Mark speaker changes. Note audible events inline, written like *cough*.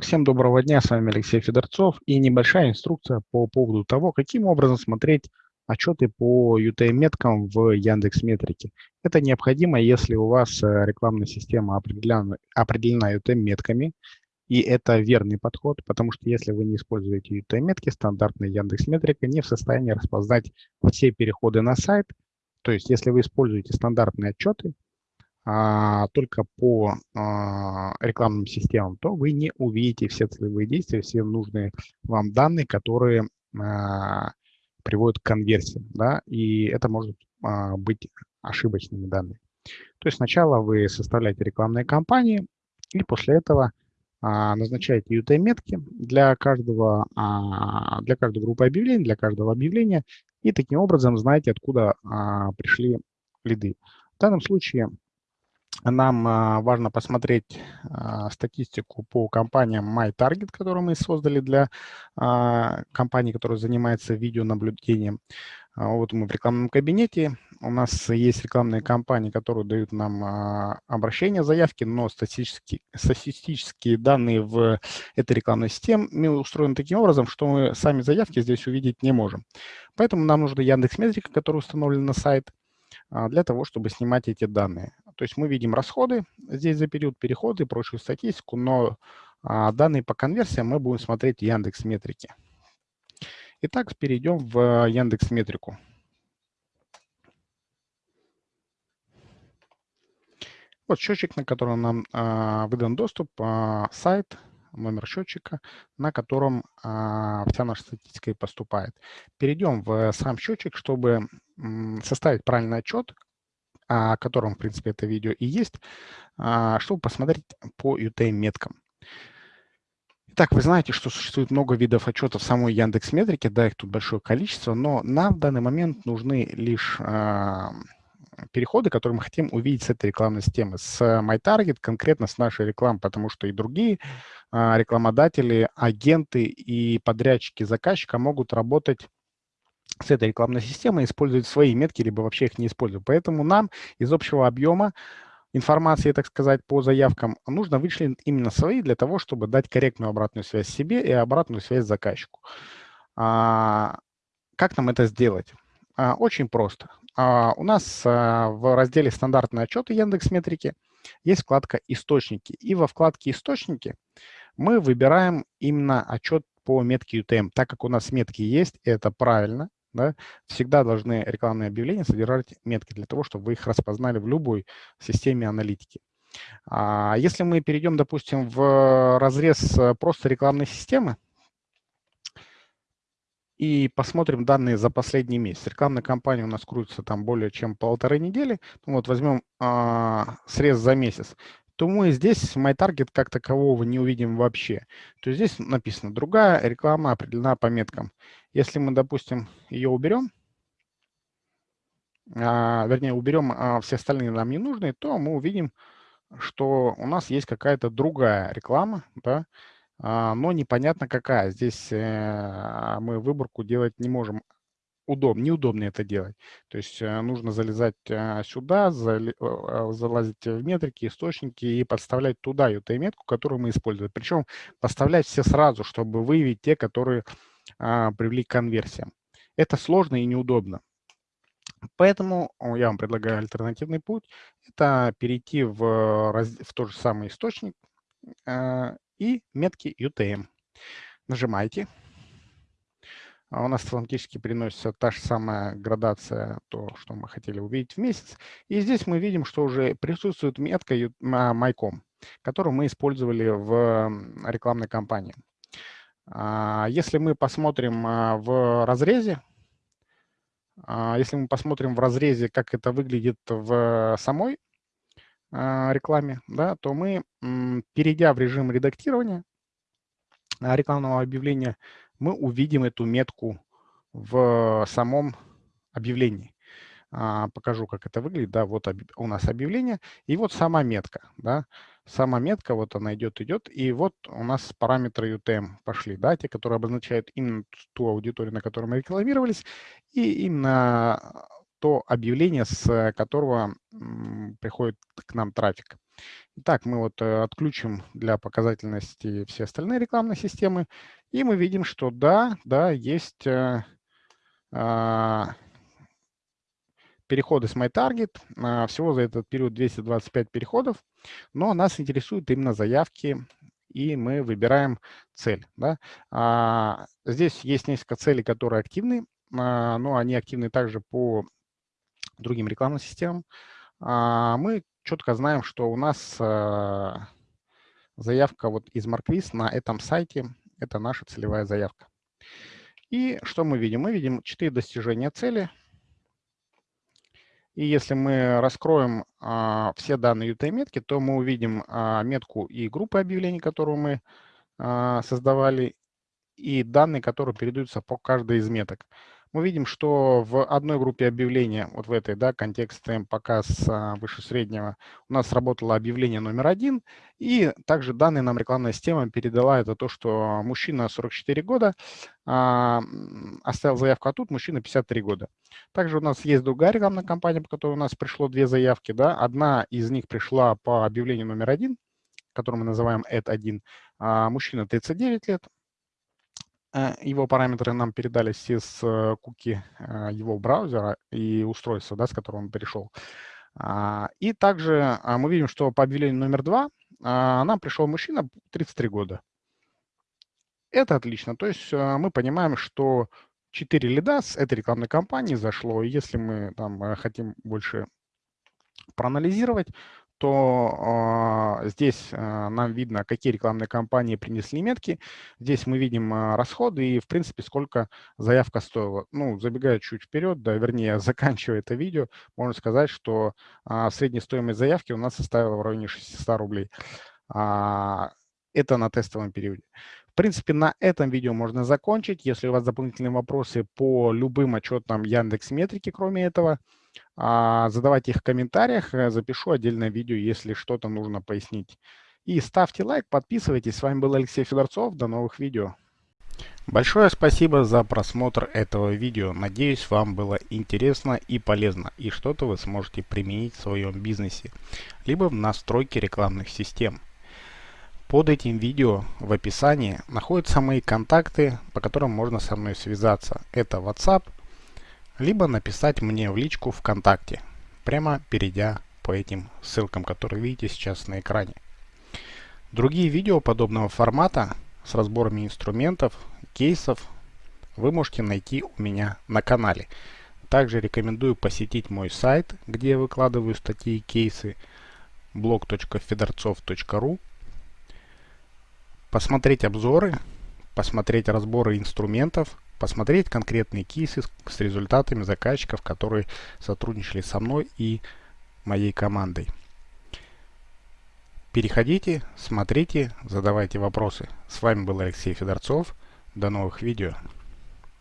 Speaker 1: Всем доброго дня, с вами Алексей Федорцов и небольшая инструкция по поводу того, каким образом смотреть отчеты по UTM-меткам в Яндекс Метрике. Это необходимо, если у вас э, рекламная система определена, определена UTM-метками, и это верный подход, потому что если вы не используете UTM-метки, стандартная Яндекс Метрика не в состоянии распознать все переходы на сайт. То есть если вы используете стандартные отчеты, а, только по а, рекламным системам, то вы не увидите все целевые действия, все нужные вам данные, которые а, приводят к конверсии. Да? И это может быть ошибочными данными. То есть сначала вы составляете рекламные кампании, и после этого назначаете UTM-метки для каждого, для каждой группы объявлений, для каждого объявления, и таким образом знаете, откуда пришли лиды. В данном случае нам а, важно посмотреть а, статистику по компаниям MyTarget, которую мы создали для а, компании, которая занимается видеонаблюдением. Вот мы в рекламном кабинете. У нас есть рекламные кампании, которые дают нам обращения, заявки, но статистические, статистические данные в этой рекламной системе устроены таким образом, что мы сами заявки здесь увидеть не можем. Поэтому нам нужна Яндекс Метрика, которая установлена на сайт, для того, чтобы снимать эти данные. То есть мы видим расходы здесь за период перехода и прочую статистику, но а, данные по конверсиям мы будем смотреть в Яндекс Метрике. Итак, перейдем в Яндекс Метрику. Вот счетчик, на котором нам а, выдан доступ, а, сайт, номер счетчика, на котором а, вся наша статистика и поступает. Перейдем в сам счетчик, чтобы составить правильный отчет, о котором, в принципе, это видео и есть, а, чтобы посмотреть по UTM-меткам. Итак, вы знаете, что существует много видов отчетов в самой Яндекс Метрике, да, их тут большое количество, но нам в данный момент нужны лишь э, переходы, которые мы хотим увидеть с этой рекламной системы, с MyTarget, конкретно с нашей рекламы, потому что и другие э, рекламодатели, агенты и подрядчики заказчика могут работать с этой рекламной системой используют свои метки, либо вообще их не используют. Поэтому нам из общего объема информации, так сказать, по заявкам нужно вычленить именно свои для того, чтобы дать корректную обратную связь себе и обратную связь заказчику. А, как нам это сделать? А, очень просто. А, у нас а, в разделе «Стандартные отчеты» Яндекс Метрики есть вкладка «Источники». И во вкладке «Источники» мы выбираем именно отчет по метке UTM. Так как у нас метки есть, это правильно, да, всегда должны рекламные объявления содержать метки для того, чтобы вы их распознали в любой системе аналитики. А если мы перейдем, допустим, в разрез э, просто рекламной системы и посмотрим данные за последний месяц. Рекламная кампания у нас крутится там более чем полторы недели. Ну вот возьмем а, срез за месяц то мы здесь MyTarget как такового не увидим вообще. То есть здесь написано «другая реклама определена по меткам». Если мы, допустим, ее уберем, а, вернее, уберем а, все остальные нам не нужные, то мы увидим, что у нас есть какая-то другая реклама, да, а, но непонятно какая. Здесь э, мы выборку делать не можем удоб, неудобно это делать. То есть э, нужно залезать э, сюда, э, залазить в метрики, источники и подставлять туда эту метку, которую мы используем. Причем подставлять все сразу, чтобы выявить те, которые а, привели к конверсиям. Это сложно и неудобно. Поэтому я вам предлагаю альтернативный путь. Это перейти в, в тот же самый источник и метки UTM. Нажимаете. А у нас автоматически переносится та же самая градация, то, что мы хотели увидеть в месяц. И здесь мы видим, что уже присутствует метка MyCom, которую мы использовали в рекламной кампании. А, если мы посмотрим а, в разрезе, если мы посмотрим в разрезе, как это выглядит в самой рекламе, да, то мы, перейдя в режим редактирования рекламного объявления, мы увидим эту метку в самом объявлении. А, покажу, как это выглядит. Да, вот у нас объявление, и вот сама метка. Да. Сама метка, вот она идет, идет, и вот у нас параметры UTM пошли, да, те, которые обозначают именно ту аудиторию, на которой мы рекламировались, и именно то объявление, с которого приходит к нам трафик. Итак, мы вот э, отключим для показательности все остальные рекламные системы, и мы видим, что да, да, есть э, э, переходы с MyTarget. Э, всего за этот период 225 переходов, но нас интересуют именно заявки, и мы выбираем цель. Да? А, здесь есть несколько целей, которые активны, а, но они активны также по другим рекламным системам. А, мы четко знаем, что у нас а, заявка вот из Марквиз на этом сайте – это наша целевая заявка. И что мы видим? Мы видим 4 достижения цели. И если мы раскроем а, все данные UTM-метки, то мы увидим а, метку и группы объявлений, которую мы а, создавали, и данные, которые передаются по каждой из меток мы видим, что в одной группе объявления, вот в этой, да, контекст показ а, выше среднего, у нас сработало объявление номер один, и также данные нам рекламная система передала это то, что мужчина 44 года а, оставил заявку, а тут мужчина 53 года. Также у нас есть другая рекламная кампания, по которой у нас пришло две заявки, да, одна из них пришла по объявлению номер один, который мы называем ad1, а, мужчина 39 лет, его параметры нам передались из э, куки э, его браузера и устройства, да, с которого он перешел. А, и также а, мы видим, что по объявлению номер два а, нам пришел мужчина 33 года. Это отлично. То есть мы понимаем, что 4 лида с этой рекламной кампании зашло. если мы там хотим больше проанализировать, то э, здесь э, нам видно, какие рекламные кампании принесли метки. Здесь мы видим э, расходы и, в принципе, сколько заявка стоила. Ну, забегая чуть вперед, да, вернее, *laughs* заканчивая это видео, можно сказать, что э, средняя стоимость заявки у нас составила в районе 600 рублей. А, это на тестовом периоде. В принципе, на этом видео можно закончить. Если у вас дополнительные вопросы по любым отчетам Яндекс Метрики, кроме этого, а, задавайте их в комментариях, э, запишу отдельное видео, если что-то нужно пояснить. И ставьте лайк, подписывайтесь. С вами был Алексей Федорцов. До новых видео. Большое спасибо за просмотр этого видео. Надеюсь, вам было интересно и полезно, и что-то вы сможете применить в своем бизнесе, либо в настройке рекламных систем. Под этим видео в описании находятся мои контакты, по которым можно со мной связаться. Это WhatsApp, либо написать мне в личку ВКонтакте, прямо перейдя по этим ссылкам, которые видите сейчас на экране. Другие видео подобного формата с разборами инструментов, кейсов вы можете найти у меня на канале. Также рекомендую посетить мой сайт, где я выкладываю статьи и кейсы blog.fedorцов.ru посмотреть обзоры, посмотреть разборы инструментов, посмотреть конкретные кейсы с результатами заказчиков, которые сотрудничали со мной и моей командой. Переходите, смотрите, задавайте вопросы. С вами был Алексей Федорцов. До новых видео.